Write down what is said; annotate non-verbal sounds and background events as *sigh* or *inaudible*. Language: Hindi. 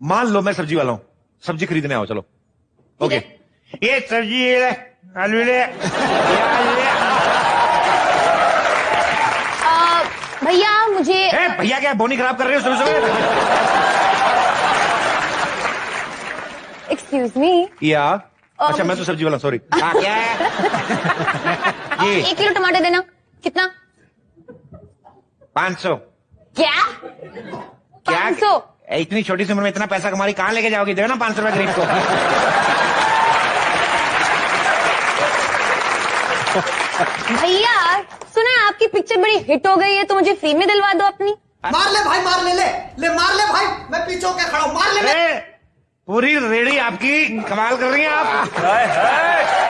मान लो मैं सब्ज़ी वाला हूँ। सब्ज़ी खरीदने आओ चलो। ओके ये सब्ज़ी ले, आलू ले भैया मुझे भैया क्या बोनी खराब कर रहे हो सुबह सुबह? एक्सक्यूज मी या। अच्छा मैं तो सब्ज़ी वाला सॉरी क्या *laughs* ये। एक किलो टमाटर देना। कितना? पाँच सौ। क्या? पाँच सौ। इतनी छोटी सी उम्र में इतना पैसा कमा रही कहाँ लेके जाओगी? दे ना पाँच सौ रुपए गरीब को। भैया सुना है आपकी पिक्चर बड़ी हिट हो गई है तो मुझे फ्री में दिलवा दो अपनी। मार ले भाई मार ले ले। ले मार ले भाई मैं पीछे होके खड़ा हूँ। मार ले पूरी रेडी आपकी कमाल कर रही हैं आप।